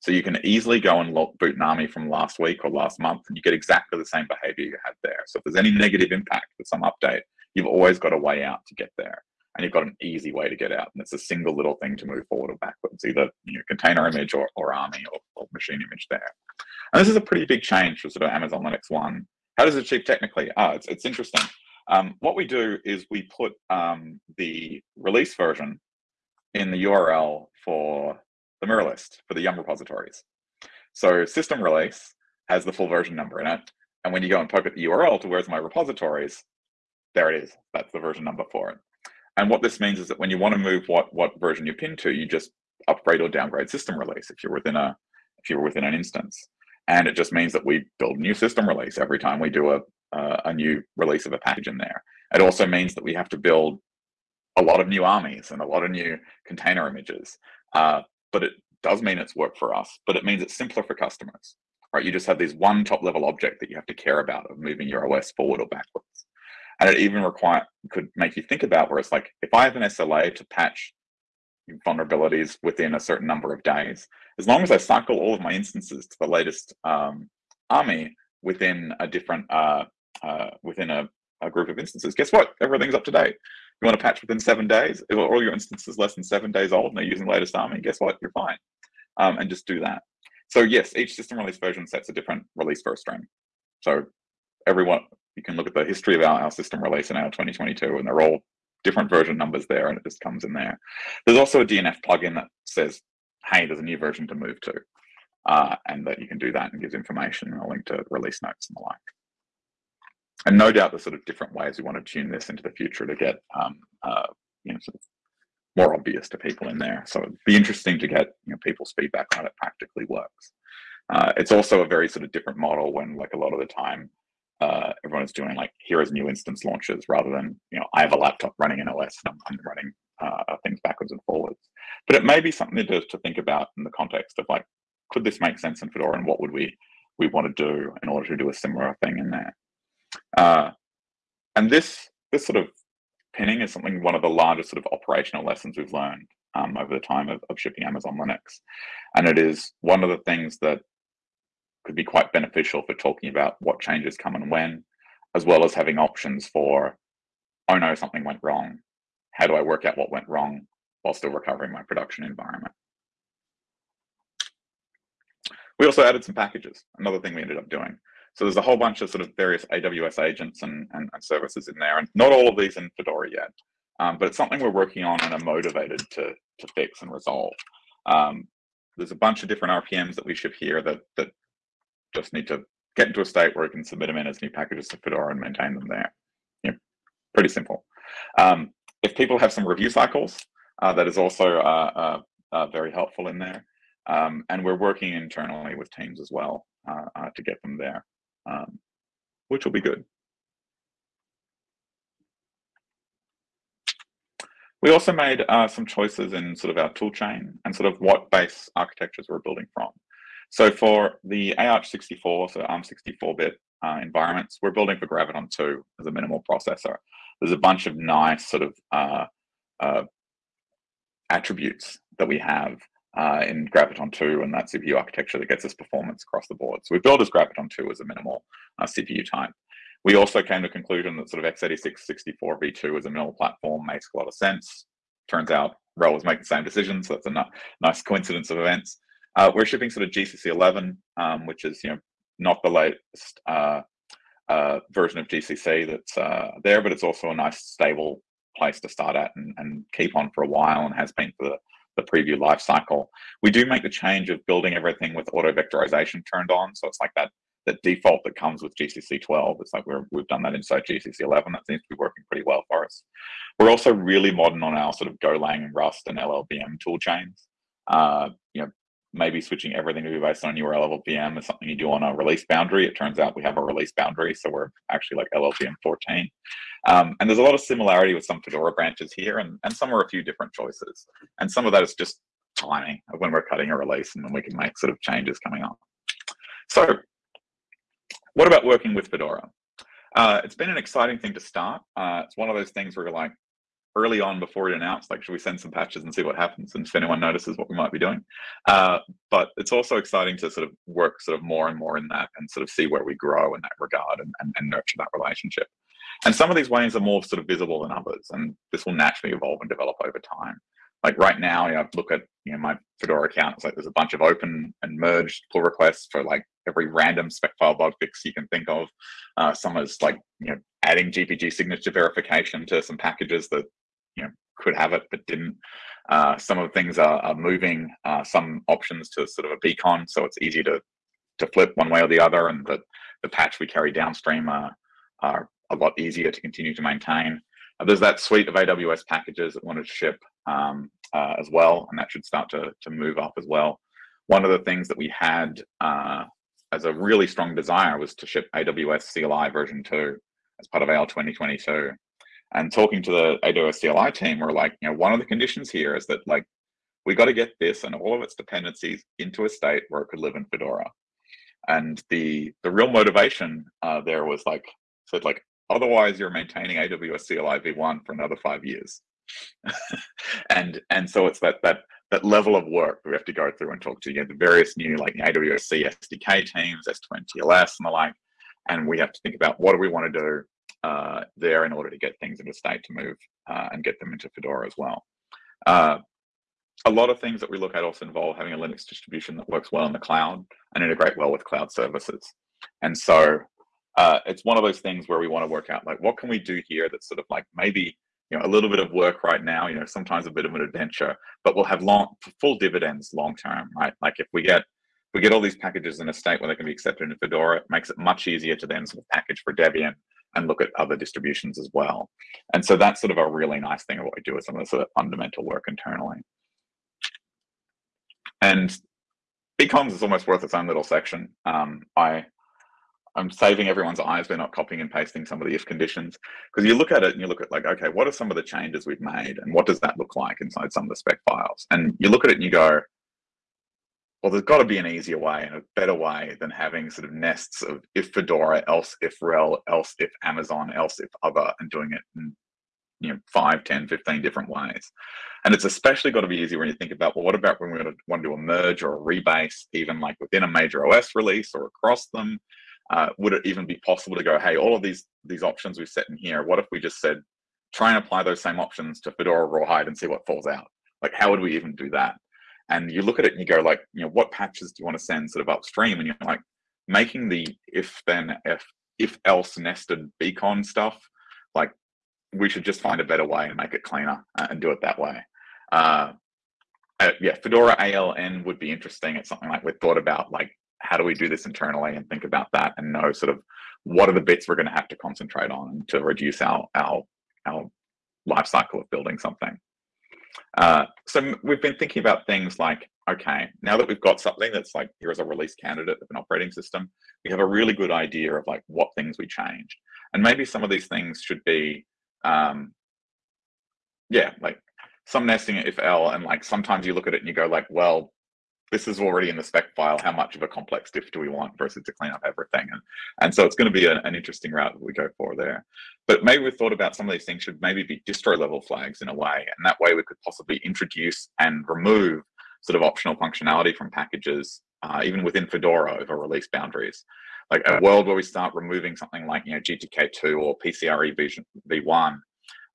So you can easily go and look boot an AMI from last week or last month, and you get exactly the same behavior you had there. So if there's any negative impact with some update, you've always got a way out to get there. And you've got an easy way to get out. And it's a single little thing to move forward or backwards, either you know, container image or, or AMI or, or machine image there. And this is a pretty big change for sort of Amazon Linux 1. How does it achieve technically? Ah, it's, it's interesting. Um, what we do is we put um, the release version in the URL for the mirror list for the Yum repositories. So system release has the full version number in it. And when you go and poke at the URL to where's my repositories, there it is. That's the version number for it. And what this means is that when you want to move what what version you pin to, you just upgrade or downgrade system release if you're within a if you're within an instance. And it just means that we build a new system release every time we do a uh, a new release of a package in there. It also means that we have to build a lot of new AMIs and a lot of new container images. Uh, but it does mean it's work for us, but it means it's simpler for customers, right? You just have this one top level object that you have to care about of moving your OS forward or backwards. And it even require could make you think about where it's like, if I have an SLA to patch vulnerabilities within a certain number of days, as long as I cycle all of my instances to the latest um, AMI within a different, uh, uh, within a, a group of instances, guess what? Everything's up to date you want to patch within seven days, if all your instances less than seven days old and they're using latest AMI, guess what? You're fine. Um, and just do that. So yes, each system release version sets a different release first string. So everyone, you can look at the history of our, our system release in our 2022 and they're all different version numbers there and it just comes in there. There's also a DNF plugin that says, hey, there's a new version to move to. Uh, and that you can do that and gives information and a link to release notes and the like and no doubt there's sort of different ways we want to tune this into the future to get um, uh, you know sort of more obvious to people in there. So it'd be interesting to get you know people's feedback on it practically works. Uh, it's also a very sort of different model when like a lot of the time uh, is doing like here is new instance launches rather than you know I have a laptop running an OS and I'm, I'm running uh, things backwards and forwards. But it may be something to, to think about in the context of like could this make sense in Fedora and what would we we want to do in order to do a similar thing in there. Uh, and this this sort of pinning is something one of the largest sort of operational lessons we've learned um, over the time of, of shipping Amazon Linux, and it is one of the things that could be quite beneficial for talking about what changes come and when, as well as having options for, oh no, something went wrong. How do I work out what went wrong while still recovering my production environment? We also added some packages, another thing we ended up doing. So there's a whole bunch of sort of various AWS agents and, and, and services in there, and not all of these in Fedora yet. Um, but it's something we're working on and are motivated to, to fix and resolve. Um, there's a bunch of different RPMs that we ship here that, that just need to get into a state where we can submit them in as new packages to Fedora and maintain them there. Yeah, pretty simple. Um, if people have some review cycles, uh, that is also uh, uh, uh very helpful in there. Um, and we're working internally with teams as well uh, uh, to get them there, um, which will be good. We also made some choices in sort of our tool chain and sort of what base architectures we're building from. So for the AArch64, so ARM 64-bit uh, environments, we're building for Graviton 2 as a minimal processor. There's a bunch of nice sort of uh, uh, attributes that we have uh, in Graviton 2 and that CPU architecture that gets us performance across the board. So we built as Graviton 2 as a minimal uh, CPU type. We also came to conclusion that sort of x86 64 v2 as a minimal platform makes a lot of sense. Turns out RHEL was making the same decision, so that's a nice coincidence of events. Uh, we're shipping sort of GCC 11, um, which is you know not the latest uh, uh, version of GCC that's uh, there, but it's also a nice stable place to start at and, and keep on for a while, and has been for the, the preview life cycle. We do make the change of building everything with auto vectorization turned on, so it's like that that default that comes with GCC 12. It's like we're, we've done that inside GCC 11. That seems to be working pretty well for us. We're also really modern on our sort of Golang and Rust and LLVM tool chains. Uh, you know, maybe switching everything to be based on URL level VM is something you do on a release boundary. It turns out we have a release boundary, so we're actually like LLVM 14. Um, and there's a lot of similarity with some Fedora branches here, and, and some are a few different choices. And some of that is just timing of when we're cutting a release and then we can make sort of changes coming up. So what about working with Fedora? Uh, it's been an exciting thing to start. Uh, it's one of those things where you're like, early on before it announced, like, should we send some patches and see what happens and if anyone notices what we might be doing? Uh, but it's also exciting to sort of work sort of more and more in that and sort of see where we grow in that regard and, and, and nurture that relationship. And some of these ways are more sort of visible than others, and this will naturally evolve and develop over time. Like right now, you know, look at you know my Fedora account. It's like there's a bunch of open and merged pull requests for like every random spec file bug fix you can think of. Uh, some is like you know adding GPG signature verification to some packages that you know could have it but didn't. Uh, some of the things are, are moving uh, some options to sort of a bcond, so it's easy to to flip one way or the other, and the the patch we carry downstream are, are a lot easier to continue to maintain. Uh, there's that suite of AWS packages that wanted to ship um, uh, as well, and that should start to to move up as well. One of the things that we had uh, as a really strong desire was to ship AWS CLI version two as part of AL 2022 and talking to the AWS CLI team, we're like, you know, one of the conditions here is that like we got to get this and all of its dependencies into a state where it could live in Fedora. And the the real motivation uh, there was like, so like otherwise you're maintaining AWS CLI v1 for another five years. and and so it's that that that level of work we have to go through and talk to you know, the various new like AWS SDK teams, S2N TLS and the like. And we have to think about what do we want to do uh, there in order to get things into state to move uh, and get them into Fedora as well. Uh, a lot of things that we look at also involve having a Linux distribution that works well in the cloud and integrate well with cloud services. And so uh, it's one of those things where we want to work out like what can we do here that's sort of like maybe you know a little bit of work right now you know sometimes a bit of an adventure but we'll have long full dividends long term right like if we get we get all these packages in a state where they can be accepted in Fedora, it makes it much easier to then sort of package for Debian and look at other distributions as well. And so that's sort of a really nice thing of what we do with some of the sort of fundamental work internally. And bconds is almost worth its own little section. Um, I, I'm saving everyone's eyes by not copying and pasting some of the if conditions because you look at it and you look at like, okay, what are some of the changes we've made and what does that look like inside some of the spec files? And you look at it and you go, well, there's got to be an easier way and a better way than having sort of nests of if Fedora, else if RHEL, else if Amazon, else if other, and doing it in you know 5, 10, 15 different ways. And it's especially got to be easy when you think about, well, what about when we want to do a merge or a rebase, even like within a major OS release or across them? Uh, would it even be possible to go, hey, all of these these options we've set in here, what if we just said, try and apply those same options to Fedora Rawhide and see what falls out? Like, how would we even do that? And you look at it and you go like you know what patches do you want to send sort of upstream? And you're like making the if then if if else nested bcond stuff like we should just find a better way and make it cleaner and do it that way. Uh, uh, yeah fedora ELN would be interesting. It's something like we thought about like how do we do this internally and think about that and know sort of what are the bits we're going to have to concentrate on to reduce our our our life cycle of building something. Uh, so we've been thinking about things like, okay, now that we've got something that's like, here's a release candidate of an operating system, we have a really good idea of like what things we changed. And maybe some of these things should be, um, yeah, like some nesting if L, and like sometimes you look at it and you go like, well, this is already in the spec file. How much of a complex diff do we want versus to clean up everything? And, and so it's going to be a, an interesting route that we go for there. But maybe we thought about some of these things should maybe be distro level flags in a way. And that way we could possibly introduce and remove sort of optional functionality from packages, uh, even within Fedora over release boundaries. Like a world where we start removing something like, you know, GTK2 or PCRE v1,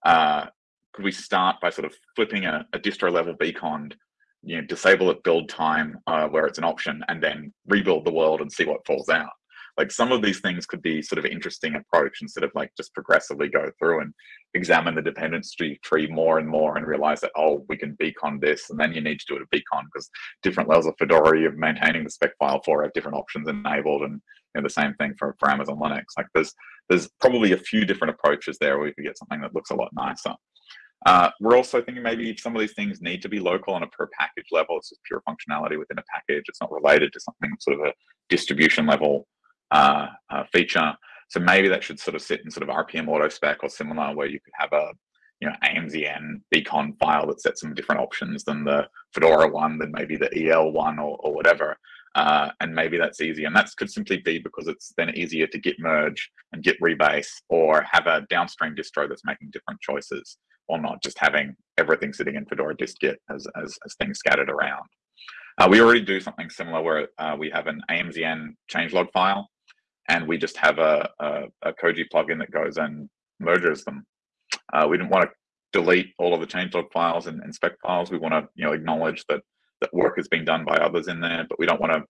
uh, could we start by sort of flipping a, a distro level bcond you know, disable at build time uh, where it's an option and then rebuild the world and see what falls out. Like some of these things could be sort of interesting approach instead of like just progressively go through and examine the dependency tree more and more and realize that, oh, we can bcond this and then you need to do it a bcond because different levels of Fedora you're maintaining the spec file for have different options enabled and you know, the same thing for, for Amazon Linux. Like there's there's probably a few different approaches there where we could get something that looks a lot nicer. Uh, we're also thinking maybe some of these things need to be local on a per package level. It's just pure functionality within a package. It's not related to something sort of a distribution level uh, uh, feature. So maybe that should sort of sit in sort of RPM auto spec or similar where you could have a you know AMZN bcond file that sets some different options than the Fedora one, than maybe the EL one or, or whatever. Uh, and maybe that's easy. And that could simply be because it's then easier to git merge and git rebase or have a downstream distro that's making different choices or not just having everything sitting in Fedora dist-git as, as, as things scattered around. Uh, we already do something similar where uh, we have an AMZN changelog file and we just have a, a, a Koji plugin that goes and merges them. Uh, we didn't want to delete all of the changelog files and, and spec files. We want to you know acknowledge that that work is being done by others in there, but we don't want to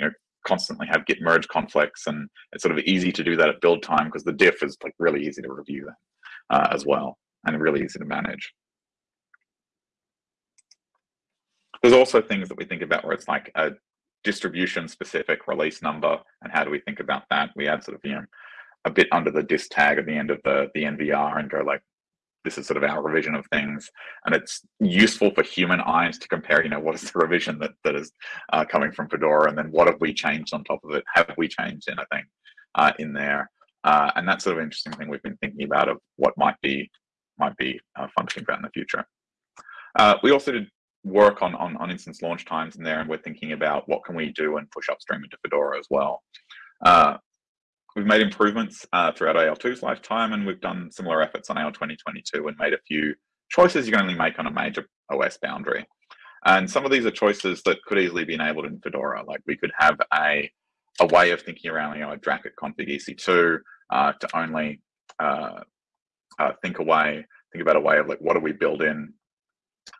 you know constantly have git merge conflicts and it's sort of easy to do that at build time because the diff is like really easy to review that uh, as well and really easy to manage. There's also things that we think about where it's like a distribution specific release number and how do we think about that? We add sort of, you know, a bit under the dist tag at the end of the, the NVR and go like, this is sort of our revision of things. And it's useful for human eyes to compare, you know, what is the revision that, that is uh, coming from Fedora and then what have we changed on top of it? Have we changed anything uh, in there? Uh, and that's sort of interesting thing we've been thinking about of what might be might be uh, fun to think about in the future. Uh, we also did work on, on, on instance launch times in there, and we're thinking about what can we do and push upstream into Fedora as well. Uh, we've made improvements uh, throughout AL2's lifetime, and we've done similar efforts on AL 2022 and made a few choices you can only make on a major OS boundary. And some of these are choices that could easily be enabled in Fedora. Like we could have a, a way of thinking around, you know, a Dracut config EC2 uh, to only uh, uh, think away, think about a way of like what do we build in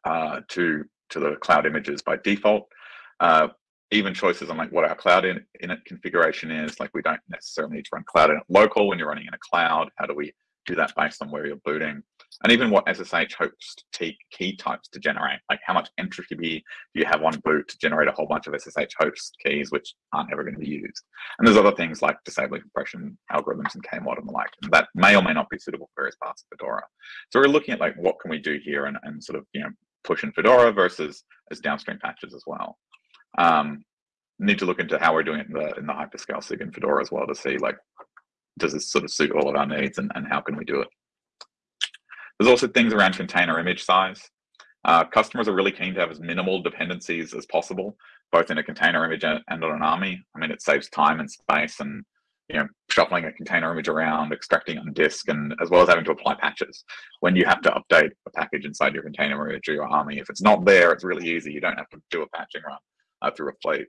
uh, to to the cloud images by default. Uh, even choices on like what our cloud in, init configuration is. Like we don't necessarily need to run cloud init local when you're running in a cloud. How do we do that based on where you're booting? and even what SSH host key types to generate. Like how much entropy do you have on boot to generate a whole bunch of SSH host keys, which aren't ever going to be used. And there's other things like disabling compression algorithms and KMod and the like, and that may or may not be suitable for various parts of Fedora. So we're looking at like what can we do here and, and sort of, you know, push in Fedora versus as downstream patches as well. Um, need to look into how we're doing it in the in the hyperscale SIG in Fedora as well to see like does this sort of suit all of our needs and, and how can we do it. There's also things around container image size. Uh, customers are really keen to have as minimal dependencies as possible, both in a container image and on an AMI. I mean, it saves time and space and you know, shuffling a container image around, extracting on disk, and as well as having to apply patches when you have to update a package inside your container image or your AMI. If it's not there, it's really easy. You don't have to do a patching run uh, through a fleet.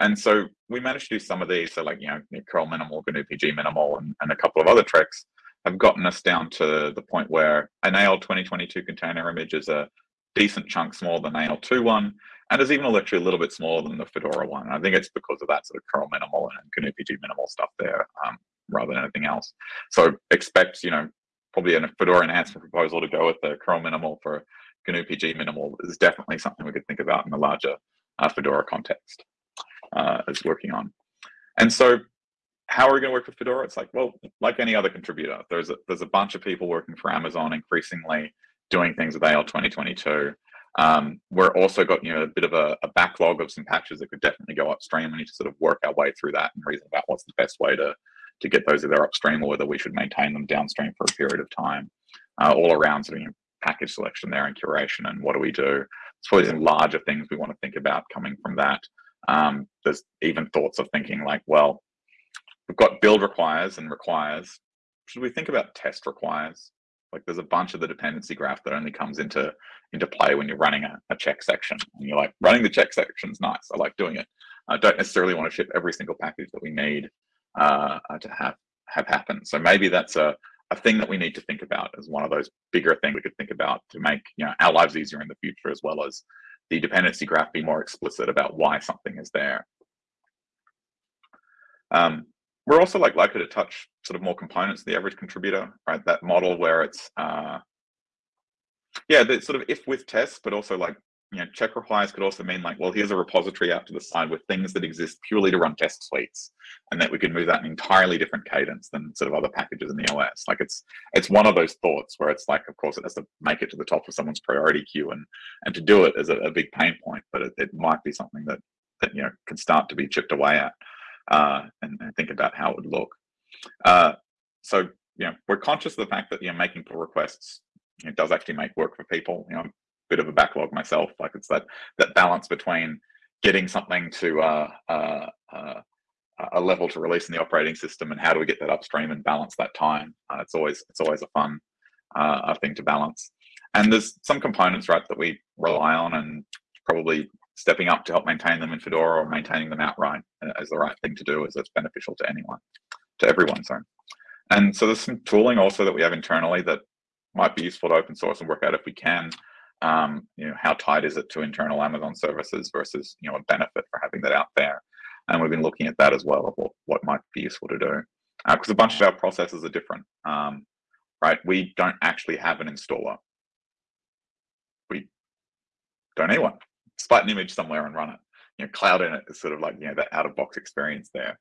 And so we managed to do some of these, so like, you know, curl minimal, GNUPG minimal, and, and a couple of other tricks have gotten us down to the point where an AL 2022 container image is a decent chunk smaller than AL2 one, and is even actually a little bit smaller than the Fedora one. I think it's because of that sort of curl minimal and GNUPG minimal stuff there, um, rather than anything else. So expect, you know, probably a Fedora enhancement proposal to go with the curl minimal for GNUPG minimal is definitely something we could think about in the larger uh, Fedora context. Uh, is working on. And so how are we going to work with Fedora? It's like, well, like any other contributor, there's a, there's a bunch of people working for Amazon increasingly doing things with AL 2022. Um, we're also got you know a bit of a, a, backlog of some patches that could definitely go upstream. We need to sort of work our way through that and reason about what's the best way to to get those either upstream or whether we should maintain them downstream for a period of time. Uh, all around sort of you know, package selection there and curation and what do we do? It's probably some larger things we want to think about coming from that. Um, there's even thoughts of thinking like, well, we've got build requires and requires. Should we think about test requires? Like there's a bunch of the dependency graph that only comes into into play when you're running a, a check section. And you're like, running the check section is nice. I like doing it. I don't necessarily want to ship every single package that we need uh, to have have happen. So maybe that's a, a thing that we need to think about as one of those bigger things we could think about to make you know our lives easier in the future, as well as the dependency graph be more explicit about why something is there. Um, we're also like likely to touch sort of more components of the average contributor, right? That model where it's uh, yeah, the sort of if with tests, but also like you know, check requires could also mean like, well, here's a repository out to the side with things that exist purely to run test suites, and that we could move that in an entirely different cadence than sort of other packages in the OS. Like it's it's one of those thoughts where it's like, of course, it has to make it to the top of someone's priority queue, and and to do it is a, a big pain point, but it, it might be something that that you know can start to be chipped away at, uh, and, and think about how it would look. Uh, so you know, we're conscious of the fact that you know making pull requests it does actually make work for people. You know, bit of a backlog myself. Like it's that that balance between getting something to uh, uh, uh, a level to release in the operating system, and how do we get that upstream and balance that time? Uh, it's always it's always a fun uh, thing to balance. And there's some components, right, that we rely on, and probably stepping up to help maintain them in Fedora or maintaining them outright is the right thing to do, as it's beneficial to anyone, to everyone. Sorry. And so there's some tooling also that we have internally that might be useful to open source and work out if we can um, you know, how tight is it to internal Amazon services versus, you know, a benefit for having that out there. And we've been looking at that as well of what, what might be useful to do. Because uh, a bunch of our processes are different, um, right? We don't actually have an installer. We don't need one. Split an image somewhere and run it. You know, Cloud in it is sort of like, you know, that out of box experience there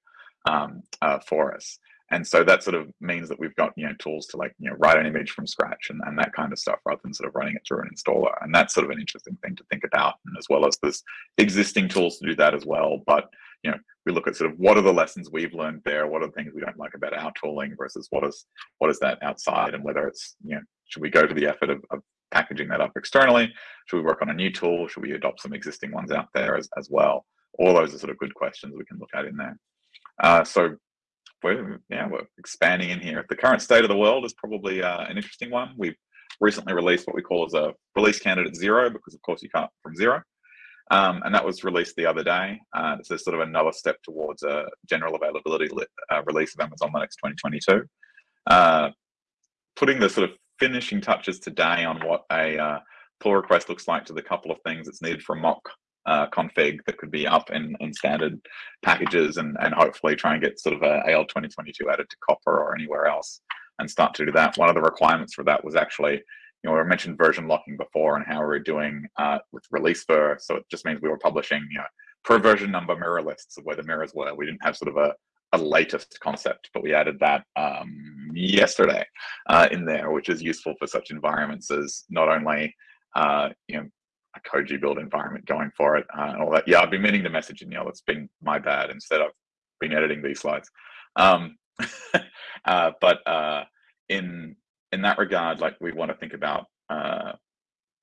um, uh, for us and so that sort of means that we've got you know tools to like you know write an image from scratch and, and that kind of stuff rather than sort of running it through an installer. And that's sort of an interesting thing to think about and as well as there's existing tools to do that as well. But you know we look at sort of what are the lessons we've learned there? What are the things we don't like about our tooling versus what is what is that outside? And whether it's you know should we go to the effort of, of packaging that up externally? Should we work on a new tool? Should we adopt some existing ones out there as, as well? All those are sort of good questions we can look at in there. Uh, so we're yeah we're expanding in here. The current state of the world is probably uh, an interesting one. We've recently released what we call as a release candidate zero because of course you can't from zero. Um, and that was released the other day. Uh, is sort of another step towards a general availability uh, release of Amazon Linux 2022. Uh, putting the sort of finishing touches today on what a uh, pull request looks like to the couple of things that's needed for mock uh, config that could be up in, in standard packages and, and hopefully try and get sort of a AL 2022 added to Copr or anywhere else and start to do that. One of the requirements for that was actually, you know, I mentioned version locking before and how we are doing uh, with release ver. So it just means we were publishing, you know, per version number mirror lists of where the mirrors were. We didn't have sort of a, a latest concept, but we added that um, yesterday uh, in there, which is useful for such environments as not only uh, you know Koji build environment going for it uh, and all that. Yeah, I've been meaning to message you, Neal. It's been my bad. Instead, I've been editing these slides. Um, uh, but uh, in in that regard, like we want to think about uh,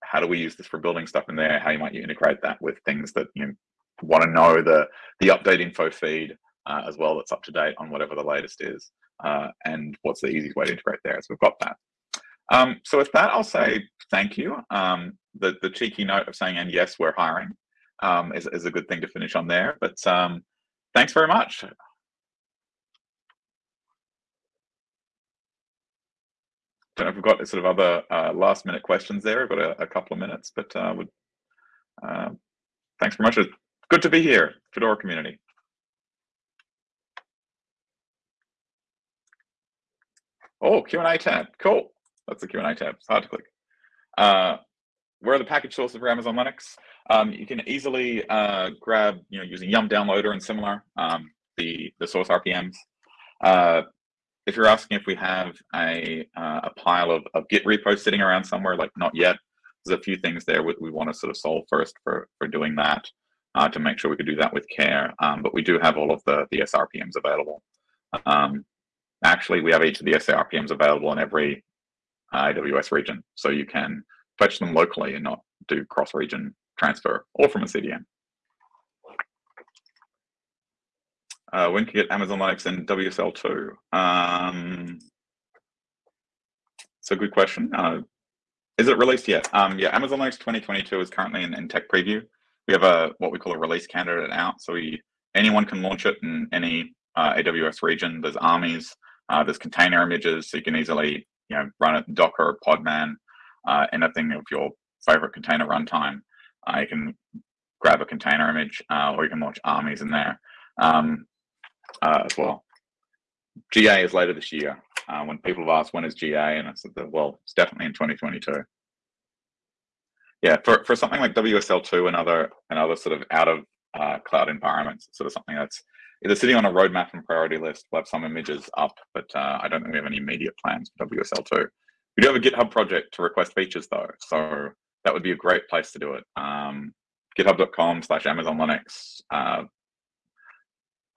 how do we use this for building stuff in there? How you might you integrate that with things that you want to know the the update info feed uh, as well that's up to date on whatever the latest is, uh, and what's the easiest way to integrate there. So we've got that. Um, so with that, I'll say thank you. Um, the, the cheeky note of saying, and yes, we're hiring um, is, is a good thing to finish on there. But um, thanks very much. Don't know if we've got sort of other uh, last minute questions there. I've got a, a couple of minutes, but uh, would, uh, thanks very much. Good to be here, Fedora community. Oh, Q&A tab, cool. That's the Q&A tab, it's hard to click. Uh, where are the package source for Amazon Linux? Um, you can easily uh, grab, you know, using Yum Downloader and similar, um, the, the source RPMs. Uh, if you're asking if we have a, uh, a pile of, of Git repos sitting around somewhere, like not yet, there's a few things there we, we want to sort of solve first for, for doing that uh, to make sure we could do that with care. Um, but we do have all of the, the SRPMs available. Um, actually, we have each of the SRPMs available in every uh, AWS region. So you can fetch them locally and not do cross-region transfer or from a CDN. Uh, when can you get Amazon Linux and WSL2? Um, it's a good question. Uh, is it released yet? Um, yeah, Amazon Linux 2022 is currently in, in, tech preview. We have a what we call a release candidate out, so we anyone can launch it in any uh, AWS region. There's AMIs, uh, there's container images, so you can easily you know run it in Docker, or Podman, uh, anything of your favorite container runtime. Uh, you can grab a container image, uh, or you can launch AMIs in there um, uh, as well. GA is later this year. Uh, when people have asked when is GA, and I said, well, it's definitely in 2022. Yeah, for, for something like WSL2 and other and other sort of out of uh, cloud environments, sort of something that's either sitting on a roadmap and priority list. We'll have some images up, but uh, I don't think we have any immediate plans for WSL2. We do have a GitHub project to request features though, so that would be a great place to do it. Um, GitHub.com slash Amazon Linux. Uh,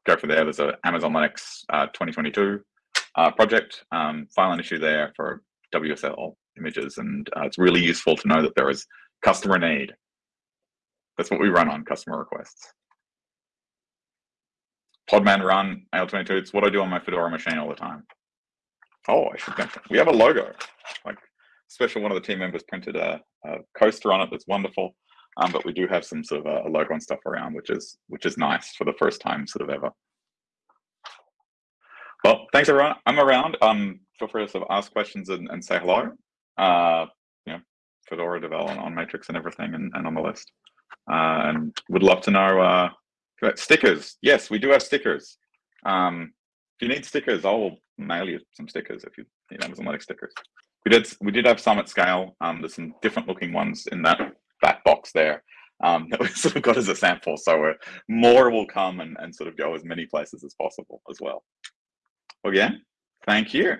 go for there. There's a Amazon Linux uh, 2022 uh, project, um, file an issue there for WSL images. And uh, it's really useful to know that there is customer need. That's what we run on customer requests. Podman run AL22. It's what I do on my Fedora machine all the time. Oh, I should mention we have a logo. Like, special one of the team members printed a, a coaster on it. That's wonderful. Um, but we do have some sort of a, logo and stuff around, which is which is nice for the first time sort of ever. Well, thanks everyone. I'm around. Um, feel free to sort of ask questions and, and say hello. Uh, you know, Fedora development on Matrix and everything, and, and on the list. Uh, and would love to know uh, stickers. Yes, we do have stickers. Um, if you need stickers, I'll mail you some stickers if you need Amazon Linux stickers. We did we did have some at scale. Um, there's some different looking ones in that that box there um, that we sort of got as a sample. So more will come and, and sort of go as many places as possible as well. Again, thank you.